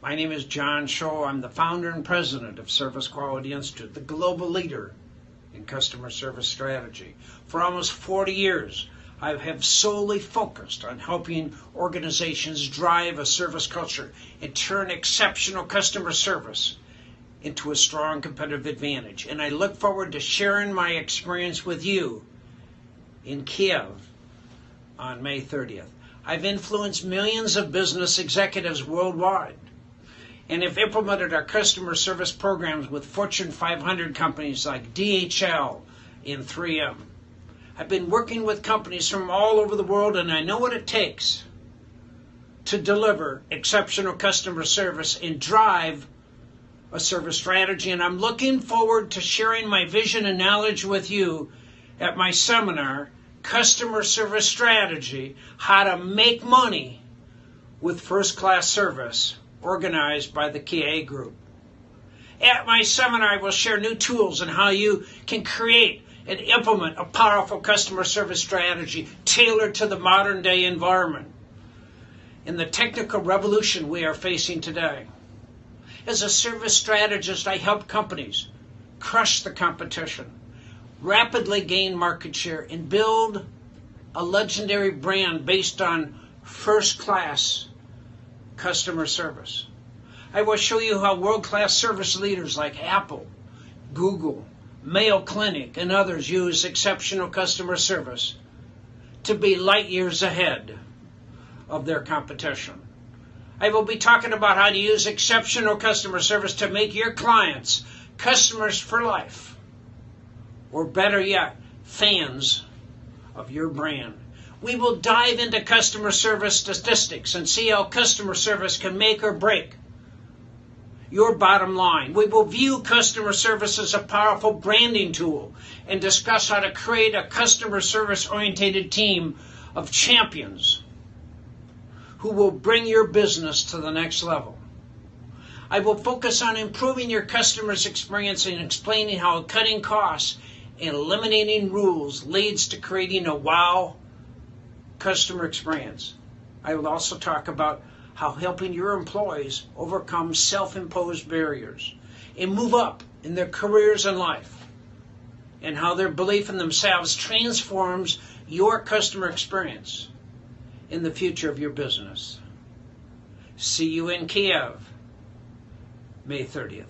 My name is John Tschohl. I'm the founder and president of Service Quality Institute, the global leader in customer service strategy. For almost 40 years, I have solely focused on helping organizations drive a service culture and turn exceptional customer service into a strong competitive advantage. And I look forward to sharing my experience with you in Kiev on May 30th. I've influenced millions of business executives worldwide and have implemented our customer service programs with Fortune 500 companies like DHL and 3M. I've been working with companies from all over the world and I know what it takes to deliver exceptional customer service and drive a service strategy. And I'm looking forward to sharing my vision and knowledge with you at my seminar, Customer Service Strategy How to Make Money with First Class Service organized by the KA Group. At my seminar, I will share new tools on how you can create and implement a powerful customer service strategy tailored to the modern day environment in the technical revolution we are facing today. As a service strategist, I help companies crush the competition, rapidly gain market share, and build a legendary brand based on first class customer service. I will show you how world-class service leaders like Apple, Google, Mayo Clinic, and others use exceptional customer service to be light years ahead of their competition. I will be talking about how to use exceptional customer service to make your clients customers for life, or better yet, fans of your brand. We will dive into customer service statistics and see how customer service can make or break your bottom line. We will view customer service as a powerful branding tool and discuss how to create a customer service oriented team of champions who will bring your business to the next level. I will focus on improving your customer's experience and explaining how cutting costs and eliminating rules leads to creating a wow customer experience. I will also talk about how helping your employees overcome self imposed barriers and move up in their careers and life, and how their belief in themselves transforms your customer experience in the future of your business. See you in Kiev, May 30th.